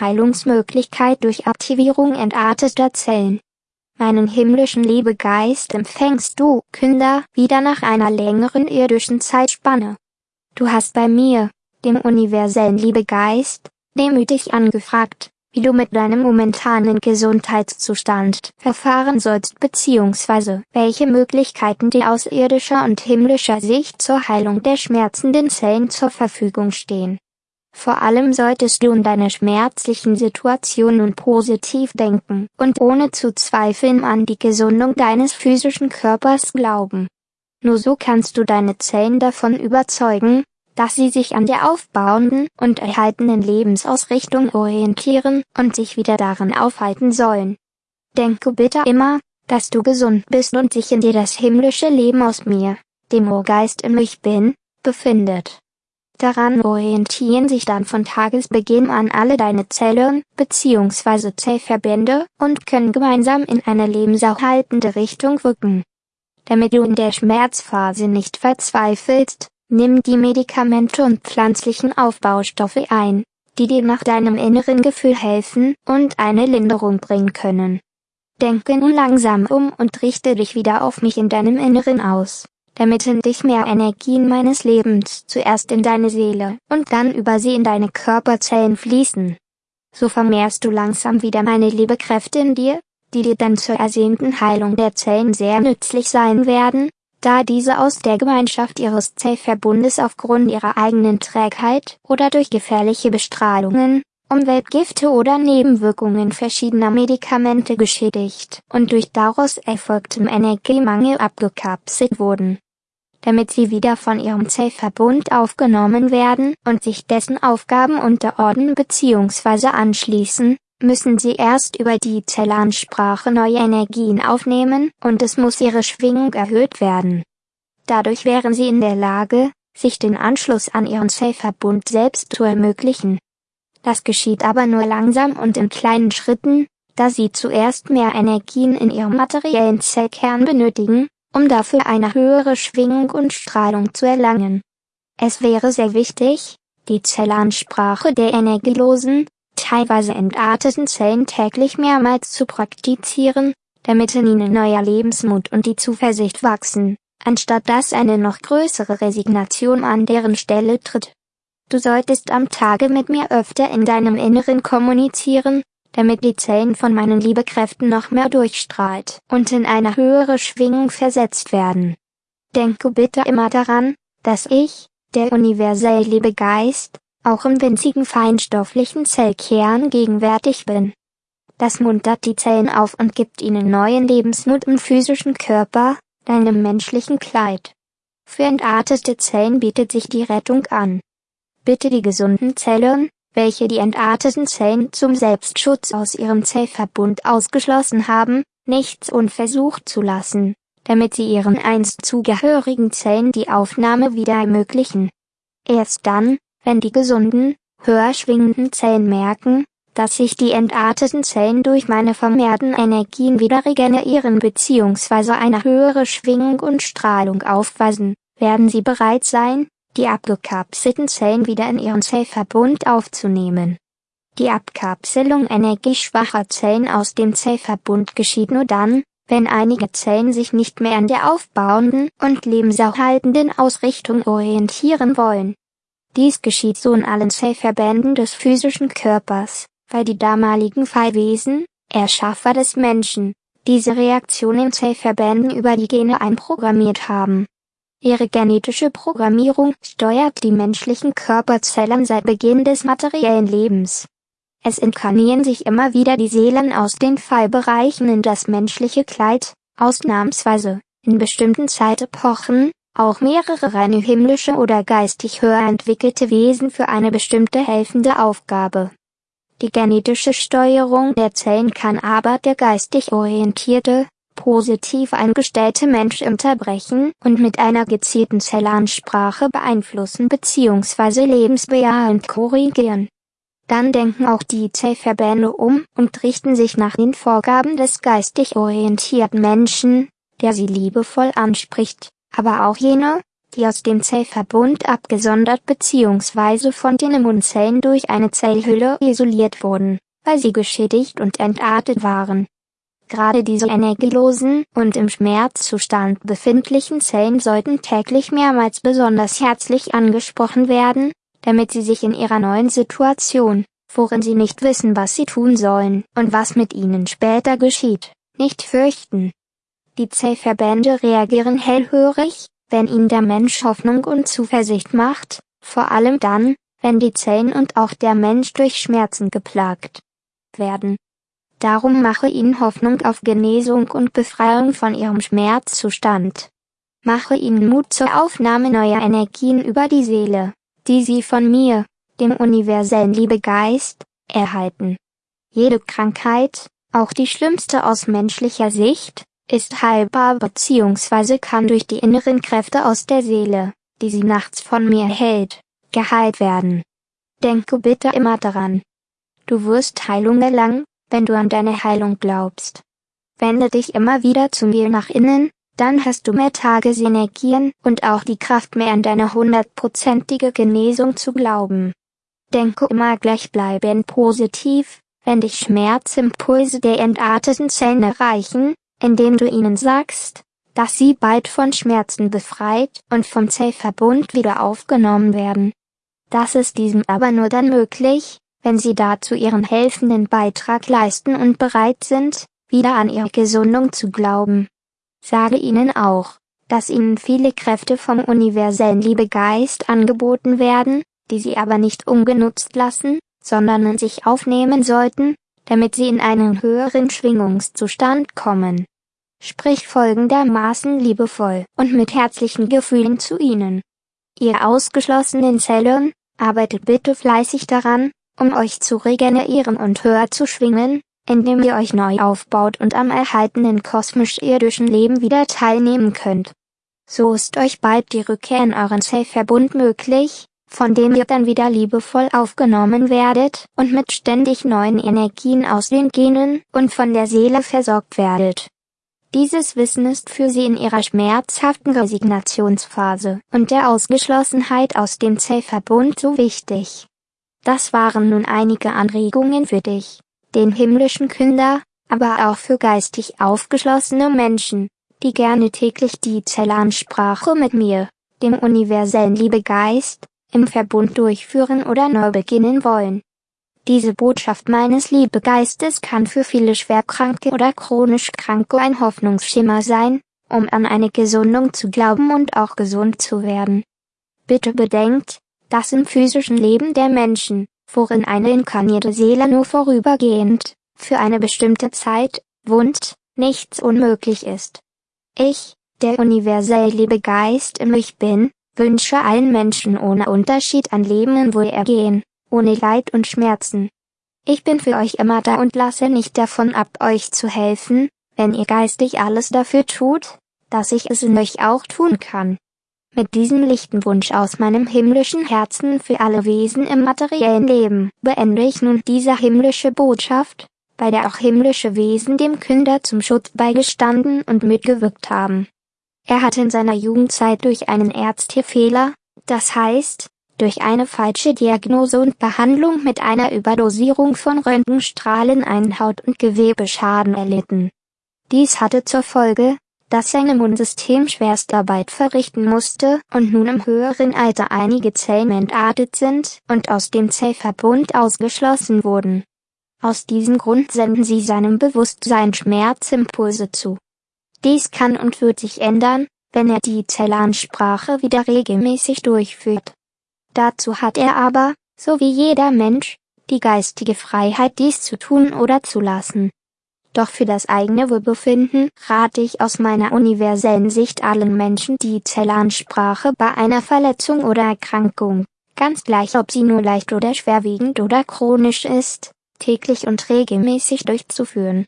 Heilungsmöglichkeit durch Aktivierung entarteter Zellen. Meinen himmlischen Liebegeist empfängst du, Künder, wieder nach einer längeren irdischen Zeitspanne. Du hast bei mir, dem universellen Liebegeist, demütig angefragt, wie du mit deinem momentanen Gesundheitszustand verfahren sollst bzw. welche Möglichkeiten dir aus irdischer und himmlischer Sicht zur Heilung der schmerzenden Zellen zur Verfügung stehen. Vor allem solltest du in deiner schmerzlichen Situation nun positiv denken und ohne zu zweifeln an die Gesundung deines physischen Körpers glauben. Nur so kannst du deine Zellen davon überzeugen, dass sie sich an der aufbauenden und erhaltenen Lebensausrichtung orientieren und sich wieder darin aufhalten sollen. Denke bitte immer, dass du gesund bist und sich in dir das himmlische Leben aus mir, dem Urgeist im Ich Bin, befindet. Daran orientieren sich dann von Tagesbeginn an alle deine Zellen bzw. Zellverbände und können gemeinsam in eine lebenserhaltende Richtung wirken. Damit du in der Schmerzphase nicht verzweifelst, nimm die Medikamente und pflanzlichen Aufbaustoffe ein, die dir nach deinem inneren Gefühl helfen und eine Linderung bringen können. Denke nun langsam um und richte dich wieder auf mich in deinem Inneren aus damit in dich mehr Energien meines Lebens zuerst in deine Seele und dann über sie in deine Körperzellen fließen. So vermehrst du langsam wieder meine Liebekräfte in dir, die dir dann zur ersehnten Heilung der Zellen sehr nützlich sein werden, da diese aus der Gemeinschaft ihres Zellverbundes aufgrund ihrer eigenen Trägheit oder durch gefährliche Bestrahlungen, Umweltgifte oder Nebenwirkungen verschiedener Medikamente geschädigt und durch daraus erfolgtem Energiemangel abgekapselt wurden damit sie wieder von ihrem Zellverbund aufgenommen werden und sich dessen Aufgaben unterordnen bzw. anschließen, müssen sie erst über die Zellansprache neue Energien aufnehmen und es muss ihre Schwingung erhöht werden. Dadurch wären sie in der Lage, sich den Anschluss an ihren Zellverbund selbst zu ermöglichen. Das geschieht aber nur langsam und in kleinen Schritten, da sie zuerst mehr Energien in ihrem materiellen Zellkern benötigen, um dafür eine höhere Schwingung und Strahlung zu erlangen. Es wäre sehr wichtig, die Zellansprache der energielosen, teilweise entarteten Zellen täglich mehrmals zu praktizieren, damit in ihnen neuer Lebensmut und die Zuversicht wachsen, anstatt dass eine noch größere Resignation an deren Stelle tritt. Du solltest am Tage mit mir öfter in deinem Inneren kommunizieren, damit die Zellen von meinen Liebekräften noch mehr durchstrahlt und in eine höhere Schwingung versetzt werden. Denke bitte immer daran, dass ich, der universell Liebegeist, auch im winzigen feinstofflichen Zellkern gegenwärtig bin. Das muntert die Zellen auf und gibt ihnen neuen Lebensmut im physischen Körper, deinem menschlichen Kleid. Für entartete Zellen bietet sich die Rettung an. Bitte die gesunden Zellen, welche die entarteten Zellen zum Selbstschutz aus ihrem Zellverbund ausgeschlossen haben, nichts unversucht zu lassen, damit sie ihren einst zugehörigen Zellen die Aufnahme wieder ermöglichen. Erst dann, wenn die gesunden, höher schwingenden Zellen merken, dass sich die entarteten Zellen durch meine vermehrten Energien wieder regenerieren bzw. eine höhere Schwingung und Strahlung aufweisen, werden sie bereit sein, die abgekapselten Zellen wieder in ihren Zellverbund aufzunehmen. Die Abkapselung energieschwacher Zellen aus dem Zellverbund geschieht nur dann, wenn einige Zellen sich nicht mehr an der aufbauenden und lebenserhaltenden Ausrichtung orientieren wollen. Dies geschieht so in allen Zellverbänden des physischen Körpers, weil die damaligen Fallwesen, Erschaffer des Menschen, diese Reaktion in Zellverbänden über die Gene einprogrammiert haben. Ihre genetische Programmierung steuert die menschlichen Körperzellen seit Beginn des materiellen Lebens. Es inkarnieren sich immer wieder die Seelen aus den Fallbereichen in das menschliche Kleid, ausnahmsweise, in bestimmten Zeitepochen, auch mehrere reine himmlische oder geistig höher entwickelte Wesen für eine bestimmte helfende Aufgabe. Die genetische Steuerung der Zellen kann aber der geistig orientierte, positiv eingestellte Mensch unterbrechen und mit einer gezielten Zellansprache beeinflussen bzw. lebensbejahend korrigieren. Dann denken auch die Zellverbände um und richten sich nach den Vorgaben des geistig orientierten Menschen, der sie liebevoll anspricht, aber auch jene, die aus dem Zellverbund abgesondert bzw. von den Immunzellen durch eine Zellhülle isoliert wurden, weil sie geschädigt und entartet waren. Gerade diese energielosen und im Schmerzzustand befindlichen Zellen sollten täglich mehrmals besonders herzlich angesprochen werden, damit sie sich in ihrer neuen Situation, worin sie nicht wissen, was sie tun sollen und was mit ihnen später geschieht, nicht fürchten. Die Zellverbände reagieren hellhörig, wenn ihnen der Mensch Hoffnung und Zuversicht macht, vor allem dann, wenn die Zellen und auch der Mensch durch Schmerzen geplagt werden. Darum mache ihnen Hoffnung auf Genesung und Befreiung von ihrem Schmerzzustand. Mache ihnen Mut zur Aufnahme neuer Energien über die Seele, die sie von mir, dem universellen Liebegeist, erhalten. Jede Krankheit, auch die schlimmste aus menschlicher Sicht, ist heilbar bzw. kann durch die inneren Kräfte aus der Seele, die sie nachts von mir hält, geheilt werden. Denke bitte immer daran. Du wirst Heilung erlangen, wenn du an deine Heilung glaubst. Wende dich immer wieder zu mir nach innen, dann hast du mehr Tagesenergien und auch die Kraft mehr an deine hundertprozentige Genesung zu glauben. Denke immer gleichbleibend positiv, wenn dich Schmerzimpulse der entarteten Zellen erreichen, indem du ihnen sagst, dass sie bald von Schmerzen befreit und vom Zellverbund wieder aufgenommen werden. Das ist diesem aber nur dann möglich, wenn sie dazu ihren helfenden Beitrag leisten und bereit sind, wieder an ihre Gesundung zu glauben. Sage ihnen auch, dass ihnen viele Kräfte vom universellen Liebegeist angeboten werden, die sie aber nicht ungenutzt lassen, sondern in sich aufnehmen sollten, damit sie in einen höheren Schwingungszustand kommen. Sprich folgendermaßen liebevoll und mit herzlichen Gefühlen zu ihnen. Ihr ausgeschlossenen Zellen, arbeitet bitte fleißig daran, um euch zu regenerieren und höher zu schwingen, indem ihr euch neu aufbaut und am erhaltenen kosmisch-irdischen Leben wieder teilnehmen könnt. So ist euch bald die Rückkehr in euren Zellverbund möglich, von dem ihr dann wieder liebevoll aufgenommen werdet und mit ständig neuen Energien aus den Genen und von der Seele versorgt werdet. Dieses Wissen ist für sie in ihrer schmerzhaften Resignationsphase und der Ausgeschlossenheit aus dem Zellverbund so wichtig. Das waren nun einige Anregungen für dich, den himmlischen Künder, aber auch für geistig aufgeschlossene Menschen, die gerne täglich die Zellansprache mit mir, dem universellen Liebegeist, im Verbund durchführen oder neu beginnen wollen. Diese Botschaft meines Liebegeistes kann für viele Schwerkranke oder chronisch Kranke ein Hoffnungsschimmer sein, um an eine Gesundung zu glauben und auch gesund zu werden. Bitte bedenkt, dass im physischen Leben der Menschen, worin eine inkarnierte Seele nur vorübergehend, für eine bestimmte Zeit, wohnt, nichts unmöglich ist. Ich, der universell Liebegeist im Ich Bin, wünsche allen Menschen ohne Unterschied an Leben in Wohlergehen, ohne Leid und Schmerzen. Ich bin für euch immer da und lasse nicht davon ab, euch zu helfen, wenn ihr geistig alles dafür tut, dass ich es in euch auch tun kann. Mit diesem lichten Wunsch aus meinem himmlischen Herzen für alle Wesen im materiellen Leben beende ich nun diese himmlische Botschaft, bei der auch himmlische Wesen dem Künder zum Schutz beigestanden und mitgewirkt haben. Er hat in seiner Jugendzeit durch einen Ärztefehler, das heißt, durch eine falsche Diagnose und Behandlung mit einer Überdosierung von Röntgenstrahlen einen Haut- und Gewebeschaden erlitten. Dies hatte zur Folge, dass sein Immunsystem Schwerstarbeit verrichten musste und nun im höheren Alter einige Zellen entartet sind und aus dem Zellverbund ausgeschlossen wurden. Aus diesem Grund senden sie seinem Bewusstsein Schmerzimpulse zu. Dies kann und wird sich ändern, wenn er die Zellansprache wieder regelmäßig durchführt. Dazu hat er aber, so wie jeder Mensch, die geistige Freiheit dies zu tun oder zu lassen. Doch für das eigene Wohlbefinden rate ich aus meiner universellen Sicht allen Menschen die Zellansprache bei einer Verletzung oder Erkrankung, ganz gleich ob sie nur leicht oder schwerwiegend oder chronisch ist, täglich und regelmäßig durchzuführen.